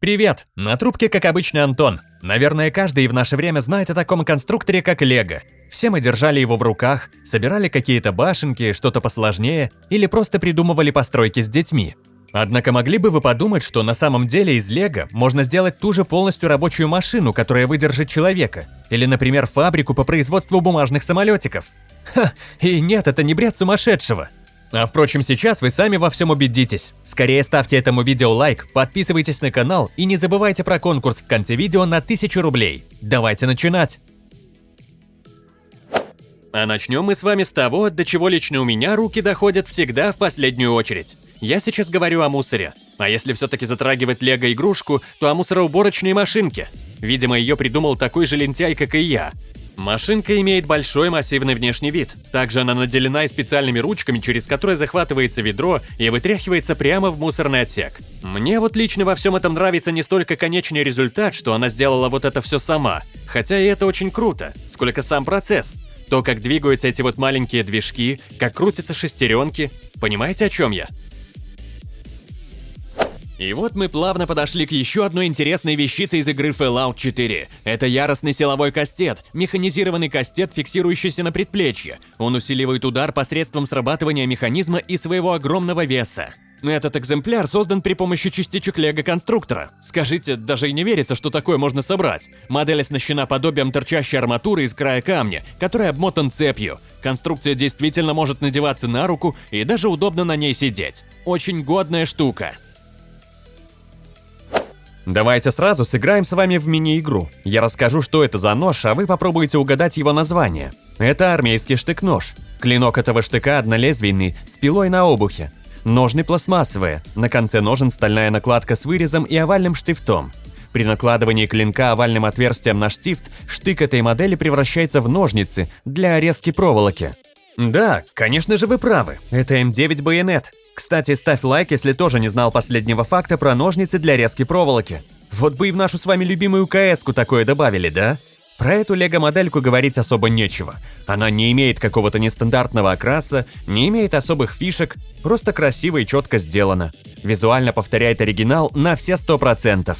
Привет! На трубке, как обычно, Антон. Наверное, каждый в наше время знает о таком конструкторе, как Лего. Все мы держали его в руках, собирали какие-то башенки, что-то посложнее, или просто придумывали постройки с детьми. Однако могли бы вы подумать, что на самом деле из Лего можно сделать ту же полностью рабочую машину, которая выдержит человека, или, например, фабрику по производству бумажных самолетиков. Ха, и нет, это не бред сумасшедшего. А впрочем, сейчас вы сами во всем убедитесь. Скорее ставьте этому видео лайк, подписывайтесь на канал и не забывайте про конкурс в конце видео на 1000 рублей. Давайте начинать! А начнем мы с вами с того, до чего лично у меня руки доходят всегда в последнюю очередь. Я сейчас говорю о мусоре. А если все-таки затрагивать лего-игрушку, то о мусороуборочной машинке. Видимо, ее придумал такой же лентяй, как и я. Машинка имеет большой массивный внешний вид. Также она наделена и специальными ручками, через которые захватывается ведро и вытряхивается прямо в мусорный отсек. Мне вот лично во всем этом нравится не столько конечный результат, что она сделала вот это все сама, хотя и это очень круто, сколько сам процесс. То, как двигаются эти вот маленькие движки, как крутятся шестеренки. Понимаете, о чем я? И вот мы плавно подошли к еще одной интересной вещице из игры Fallout 4. Это яростный силовой кастет, механизированный кастет, фиксирующийся на предплечье. Он усиливает удар посредством срабатывания механизма и своего огромного веса. Этот экземпляр создан при помощи частичек лего-конструктора. Скажите, даже и не верится, что такое можно собрать. Модель оснащена подобием торчащей арматуры из края камня, который обмотан цепью. Конструкция действительно может надеваться на руку и даже удобно на ней сидеть. Очень годная штука. Давайте сразу сыграем с вами в мини-игру. Я расскажу, что это за нож, а вы попробуйте угадать его название. Это армейский штык-нож. Клинок этого штыка однолезвийный, с пилой на обухе. Ножны пластмассовые, на конце ножен стальная накладка с вырезом и овальным штифтом. При накладывании клинка овальным отверстием на штифт, штык этой модели превращается в ножницы для резки проволоки. Да, конечно же вы правы, это М9 байонет. Кстати, ставь лайк, если тоже не знал последнего факта про ножницы для резки проволоки. Вот бы и в нашу с вами любимую КС-ку такое добавили, да? Про эту лего-модельку говорить особо нечего. Она не имеет какого-то нестандартного окраса, не имеет особых фишек, просто красиво и четко сделана. Визуально повторяет оригинал на все 100%.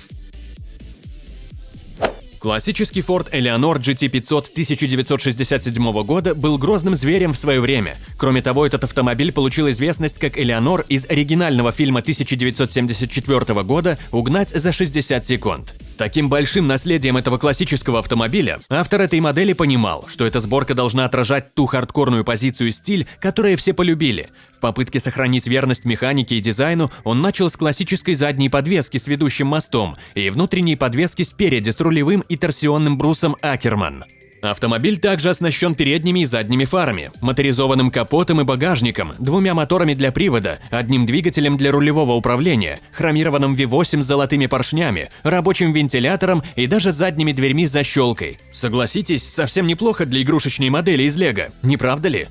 Классический Ford Eleanor GT500 1967 года был грозным зверем в свое время. Кроме того, этот автомобиль получил известность как Элеонор из оригинального фильма 1974 года «Угнать за 60 секунд». С таким большим наследием этого классического автомобиля, автор этой модели понимал, что эта сборка должна отражать ту хардкорную позицию и стиль, которые все полюбили. В попытке сохранить верность механике и дизайну он начал с классической задней подвески с ведущим мостом и внутренней подвески спереди с рулевым и торсионным брусом Акерман. Автомобиль также оснащен передними и задними фарами, моторизованным капотом и багажником, двумя моторами для привода, одним двигателем для рулевого управления, хромированным V8 с золотыми поршнями, рабочим вентилятором и даже задними дверьми с защелкой. Согласитесь, совсем неплохо для игрушечной модели из Лего, не правда ли?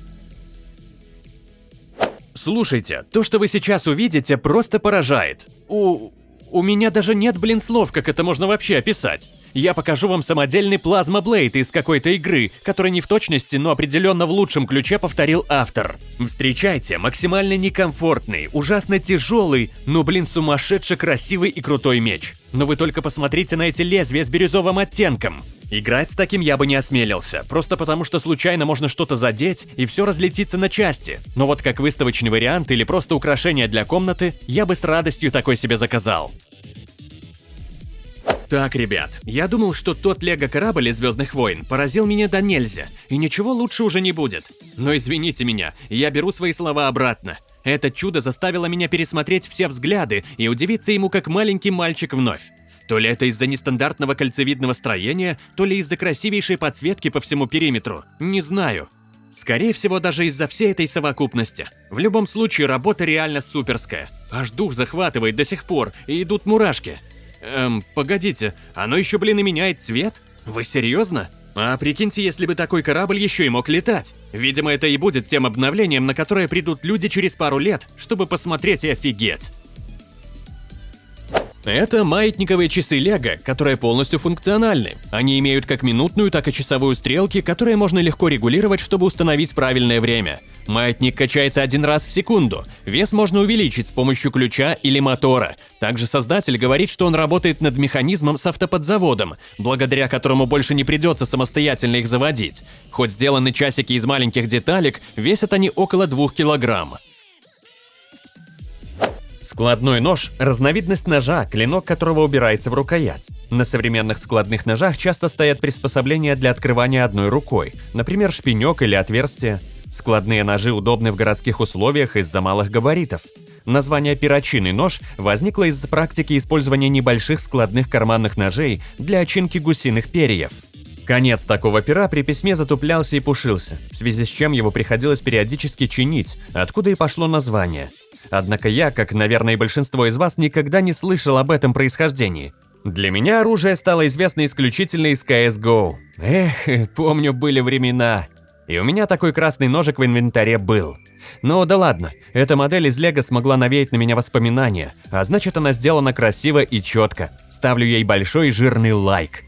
Слушайте, то, что вы сейчас увидите, просто поражает. У... у меня даже нет, блин, слов, как это можно вообще описать. Я покажу вам самодельный плазма-блейд из какой-то игры, который не в точности, но определенно в лучшем ключе повторил автор. Встречайте, максимально некомфортный, ужасно тяжелый, но, блин, сумасшедше красивый и крутой меч. Но вы только посмотрите на эти лезвия с бирюзовым оттенком. Играть с таким я бы не осмелился, просто потому что случайно можно что-то задеть и все разлетится на части. Но вот как выставочный вариант или просто украшение для комнаты, я бы с радостью такой себе заказал. Так, ребят, я думал, что тот лего-корабль из Звездных войн поразил меня до нельзя, и ничего лучше уже не будет. Но извините меня, я беру свои слова обратно. Это чудо заставило меня пересмотреть все взгляды и удивиться ему как маленький мальчик вновь. То ли это из-за нестандартного кольцевидного строения, то ли из-за красивейшей подсветки по всему периметру. Не знаю. Скорее всего, даже из-за всей этой совокупности. В любом случае, работа реально суперская. Аж дух захватывает до сих пор, и идут мурашки. Эм, погодите, оно еще, блин, и меняет цвет? Вы серьезно? А прикиньте, если бы такой корабль еще и мог летать. Видимо, это и будет тем обновлением, на которое придут люди через пару лет, чтобы посмотреть и офигеть. Это маятниковые часы Лего, которые полностью функциональны. Они имеют как минутную, так и часовую стрелки, которые можно легко регулировать, чтобы установить правильное время. Маятник качается один раз в секунду. Вес можно увеличить с помощью ключа или мотора. Также создатель говорит, что он работает над механизмом с автоподзаводом, благодаря которому больше не придется самостоятельно их заводить. Хоть сделаны часики из маленьких деталек, весят они около 2 килограмм. Складной нож – разновидность ножа, клинок которого убирается в рукоять. На современных складных ножах часто стоят приспособления для открывания одной рукой, например, шпинек или отверстие. Складные ножи удобны в городских условиях из-за малых габаритов. Название «перочинный нож» возникло из практики использования небольших складных карманных ножей для очинки гусиных перьев. Конец такого пера при письме затуплялся и пушился, в связи с чем его приходилось периодически чинить, откуда и пошло название – Однако я, как, наверное, и большинство из вас, никогда не слышал об этом происхождении. Для меня оружие стало известно исключительно из CSGO. Эх, помню, были времена. И у меня такой красный ножик в инвентаре был. Но да ладно, эта модель из Лего смогла навеять на меня воспоминания, а значит она сделана красиво и четко. Ставлю ей большой жирный лайк.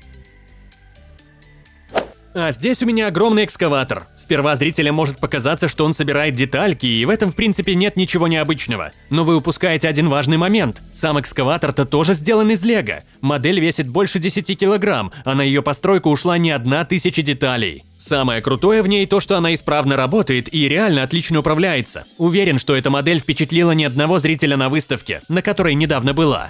А здесь у меня огромный экскаватор. Сперва зрителям может показаться, что он собирает детальки, и в этом в принципе нет ничего необычного. Но вы упускаете один важный момент. Сам экскаватор-то тоже сделан из лего. Модель весит больше 10 килограмм, а на ее постройку ушла не одна тысяча деталей. Самое крутое в ней то, что она исправно работает и реально отлично управляется. Уверен, что эта модель впечатлила ни одного зрителя на выставке, на которой недавно была.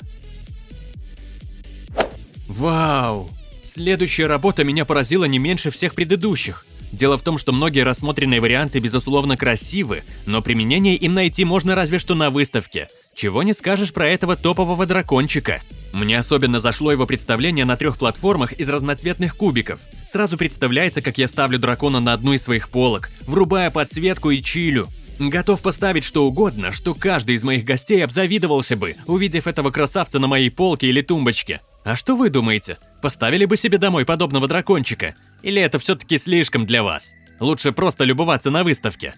Вау! Следующая работа меня поразила не меньше всех предыдущих. Дело в том, что многие рассмотренные варианты безусловно красивы, но применение им найти можно разве что на выставке. Чего не скажешь про этого топового дракончика. Мне особенно зашло его представление на трех платформах из разноцветных кубиков. Сразу представляется, как я ставлю дракона на одну из своих полок, врубая подсветку и чилю. Готов поставить что угодно, что каждый из моих гостей обзавидовался бы, увидев этого красавца на моей полке или тумбочке. А что вы думаете? Поставили бы себе домой подобного дракончика? Или это все-таки слишком для вас? Лучше просто любоваться на выставке.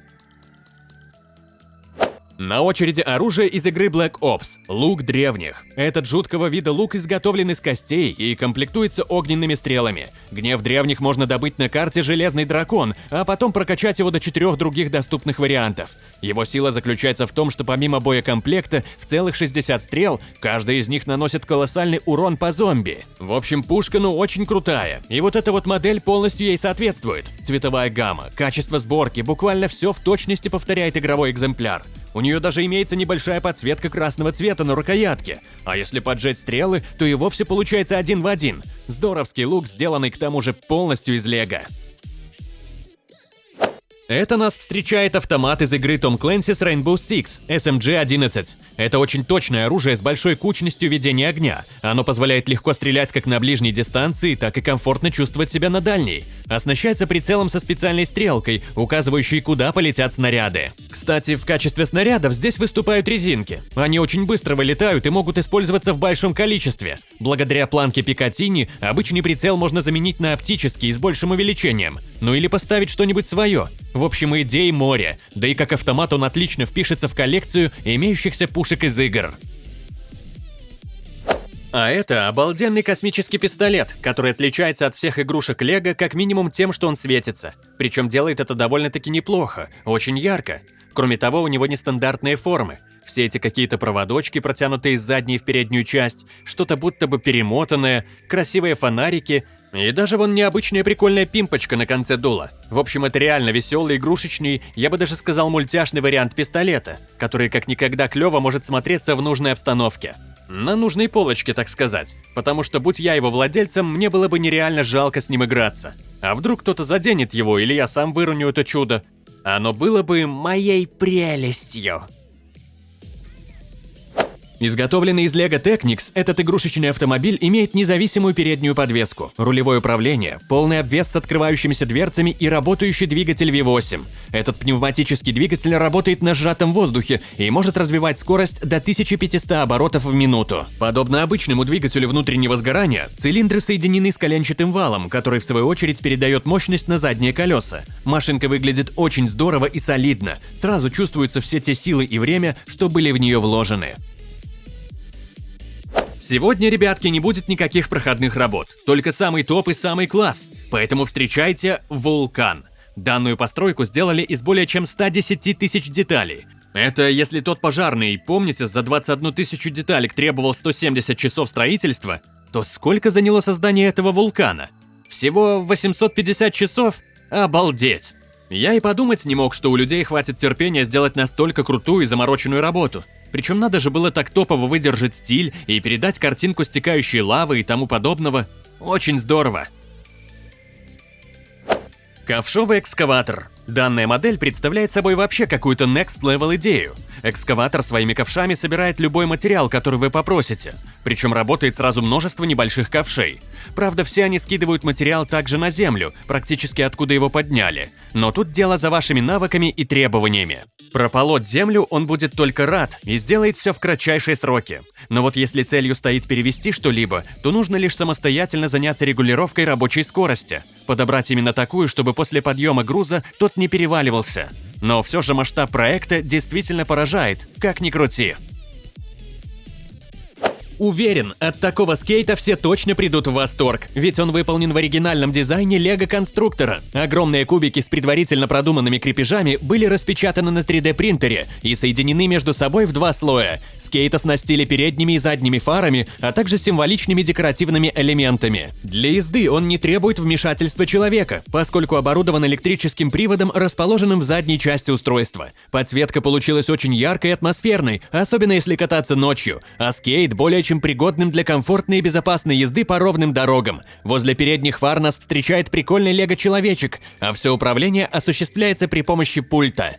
На очереди оружие из игры Black Ops – лук древних. Этот жуткого вида лук изготовлен из костей и комплектуется огненными стрелами. Гнев древних можно добыть на карте «Железный дракон», а потом прокачать его до четырех других доступных вариантов. Его сила заключается в том, что помимо боекомплекта в целых 60 стрел, каждая из них наносит колоссальный урон по зомби. В общем, пушка ну очень крутая, и вот эта вот модель полностью ей соответствует. Цветовая гамма, качество сборки, буквально все в точности повторяет игровой экземпляр. У нее даже имеется небольшая подсветка красного цвета на рукоятке. А если поджечь стрелы, то и вовсе получается один в один. Здоровский лук, сделанный к тому же полностью из лего. Это нас встречает автомат из игры Tom Clancy's Rainbow Six SMG-11. Это очень точное оружие с большой кучностью ведения огня. Оно позволяет легко стрелять как на ближней дистанции, так и комфортно чувствовать себя на дальней. Оснащается прицелом со специальной стрелкой, указывающей, куда полетят снаряды. Кстати, в качестве снарядов здесь выступают резинки. Они очень быстро вылетают и могут использоваться в большом количестве. Благодаря планке Пикатини обычный прицел можно заменить на оптический с большим увеличением. Ну или поставить что-нибудь свое. В общем, идей море, да и как автомат он отлично впишется в коллекцию имеющихся пушек из игр. А это обалденный космический пистолет, который отличается от всех игрушек Лего как минимум тем, что он светится. Причем делает это довольно-таки неплохо, очень ярко. Кроме того, у него нестандартные формы. Все эти какие-то проводочки, протянутые из задней в переднюю часть, что-то будто бы перемотанное, красивые фонарики, и даже вон необычная прикольная пимпочка на конце дула. В общем, это реально веселый, игрушечный, я бы даже сказал мультяшный вариант пистолета, который как никогда клево может смотреться в нужной обстановке. На нужной полочке, так сказать. Потому что, будь я его владельцем, мне было бы нереально жалко с ним играться. А вдруг кто-то заденет его, или я сам выроню это чудо? Оно было бы моей прелестью. Изготовленный из Lego Technics, этот игрушечный автомобиль имеет независимую переднюю подвеску, рулевое управление, полный обвес с открывающимися дверцами и работающий двигатель V8. Этот пневматический двигатель работает на сжатом воздухе и может развивать скорость до 1500 оборотов в минуту. Подобно обычному двигателю внутреннего сгорания, цилиндры соединены с коленчатым валом, который в свою очередь передает мощность на задние колеса. Машинка выглядит очень здорово и солидно, сразу чувствуются все те силы и время, что были в нее вложены. Сегодня, ребятки, не будет никаких проходных работ, только самый топ и самый класс. Поэтому встречайте Вулкан. Данную постройку сделали из более чем 110 тысяч деталей. Это если тот пожарный, помните, за 21 тысячу деталек требовал 170 часов строительства, то сколько заняло создание этого вулкана? Всего 850 часов? Обалдеть! Я и подумать не мог, что у людей хватит терпения сделать настолько крутую и замороченную работу. Причем надо же было так топово выдержать стиль и передать картинку стекающей лавы и тому подобного. Очень здорово. Ковшовый экскаватор. Данная модель представляет собой вообще какую-то next level идею. Экскаватор своими ковшами собирает любой материал, который вы попросите. Причем работает сразу множество небольших ковшей. Правда, все они скидывают материал также на землю, практически откуда его подняли. Но тут дело за вашими навыками и требованиями. Прополоть землю он будет только рад и сделает все в кратчайшие сроки. Но вот если целью стоит перевести что-либо, то нужно лишь самостоятельно заняться регулировкой рабочей скорости. Подобрать именно такую, чтобы после подъема груза тот не переваливался. Но все же масштаб проекта действительно поражает, как ни крути. Уверен, от такого скейта все точно придут в восторг, ведь он выполнен в оригинальном дизайне лего-конструктора. Огромные кубики с предварительно продуманными крепежами были распечатаны на 3D-принтере и соединены между собой в два слоя. Скейт оснастили передними и задними фарами, а также символичными декоративными элементами. Для езды он не требует вмешательства человека, поскольку оборудован электрическим приводом, расположенным в задней части устройства. Подсветка получилась очень яркой и атмосферной, особенно если кататься ночью, а скейт более чем пригодным для комфортной и безопасной езды по ровным дорогам. Возле передних фар нас встречает прикольный лего-человечек, а все управление осуществляется при помощи пульта.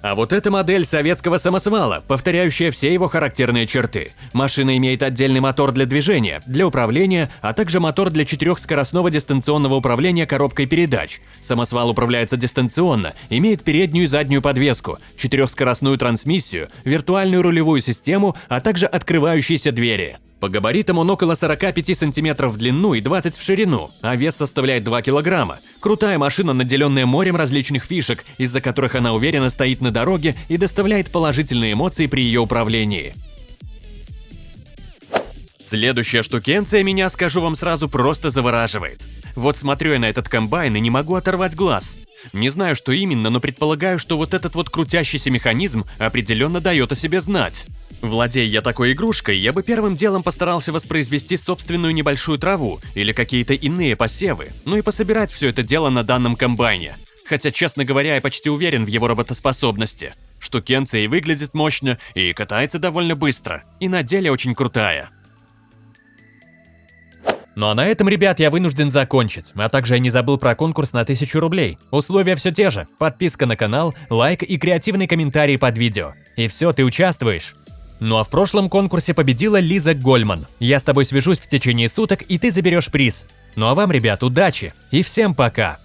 А вот эта модель советского самосвала, повторяющая все его характерные черты. Машина имеет отдельный мотор для движения, для управления, а также мотор для четырехскоростного дистанционного управления коробкой передач. Самосвал управляется дистанционно, имеет переднюю и заднюю подвеску, четырехскоростную трансмиссию, виртуальную рулевую систему, а также открывающиеся двери. По габаритам он около 45 сантиметров в длину и 20 в ширину, а вес составляет 2 килограмма. Крутая машина, наделенная морем различных фишек, из-за которых она уверенно стоит на дороге и доставляет положительные эмоции при ее управлении. Следующая штукенция меня, скажу вам сразу, просто завораживает. Вот смотрю я на этот комбайн и не могу оторвать глаз. Не знаю, что именно, но предполагаю, что вот этот вот крутящийся механизм определенно дает о себе знать. Владея я такой игрушкой, я бы первым делом постарался воспроизвести собственную небольшую траву или какие-то иные посевы, ну и пособирать все это дело на данном комбайне. Хотя, честно говоря, я почти уверен в его работоспособности. Штукенция и выглядит мощно, и катается довольно быстро, и на деле очень крутая. Ну а на этом, ребят, я вынужден закончить, а также я не забыл про конкурс на 1000 рублей. Условия все те же, подписка на канал, лайк и креативный комментарий под видео. И все, ты участвуешь. Ну а в прошлом конкурсе победила Лиза Гольман. Я с тобой свяжусь в течение суток, и ты заберешь приз. Ну а вам, ребят, удачи и всем пока!